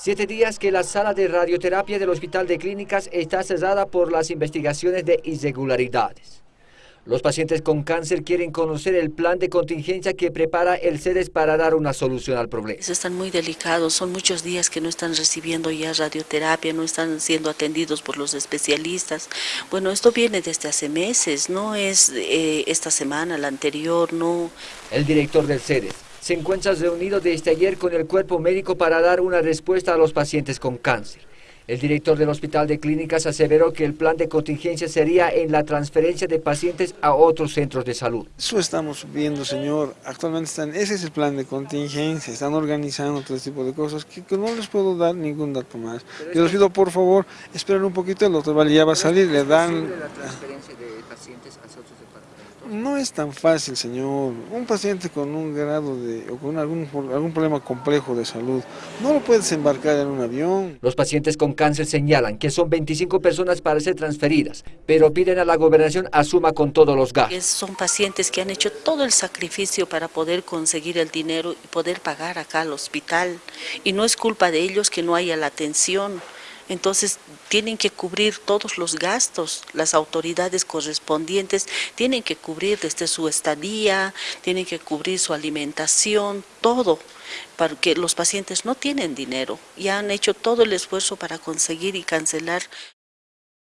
Siete días que la sala de radioterapia del Hospital de Clínicas está cerrada por las investigaciones de irregularidades. Los pacientes con cáncer quieren conocer el plan de contingencia que prepara el CEDES para dar una solución al problema. Están muy delicados, son muchos días que no están recibiendo ya radioterapia, no están siendo atendidos por los especialistas. Bueno, esto viene desde hace meses, no es eh, esta semana, la anterior, no. El director del CEDES se encuentra reunido desde ayer con el cuerpo médico para dar una respuesta a los pacientes con cáncer. El director del Hospital de Clínicas aseveró que el plan de contingencia sería en la transferencia de pacientes a otros centros de salud. Eso estamos viendo, señor. Actualmente están, ese es el plan de contingencia, están organizando todo este tipo de cosas que, no les puedo dar ningún dato más. Yo les pido, por favor, esperen un poquito, el doctor Valle ya va a salir, le dan... la transferencia de pacientes a otros no es tan fácil, señor. Un paciente con un grado de, o con algún, algún problema complejo de salud, no lo puedes embarcar en un avión. Los pacientes con cáncer señalan que son 25 personas para ser transferidas, pero piden a la gobernación asuma con todos los gastos. Son pacientes que han hecho todo el sacrificio para poder conseguir el dinero y poder pagar acá al hospital. Y no es culpa de ellos que no haya la atención. Entonces tienen que cubrir todos los gastos, las autoridades correspondientes tienen que cubrir desde su estadía, tienen que cubrir su alimentación, todo, porque los pacientes no tienen dinero y han hecho todo el esfuerzo para conseguir y cancelar